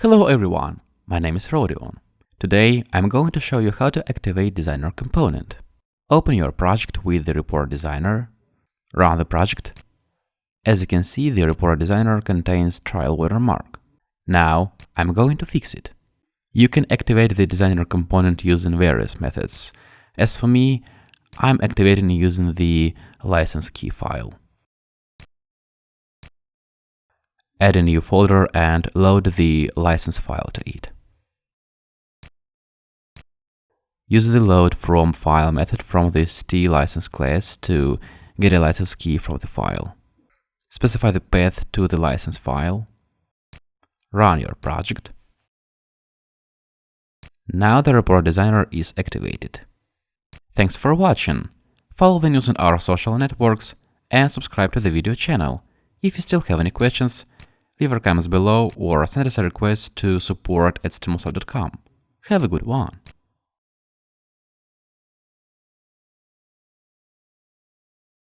Hello everyone, my name is Rodion. Today I'm going to show you how to activate Designer component. Open your project with the Report Designer, run the project. As you can see, the Report Designer contains trial watermark. Now I'm going to fix it. You can activate the Designer component using various methods. As for me, I'm activating using the license key file. Add a new folder and load the license file to it. Use the load from file method from this T license class to get a license key from the file. Specify the path to the license file. Run your project. Now the report designer is activated. Thanks for watching. Follow the news on our social networks and subscribe to the video channel. If you still have any questions, leave your comments below or send us a request to support at stimulsoft.com. Have a good one!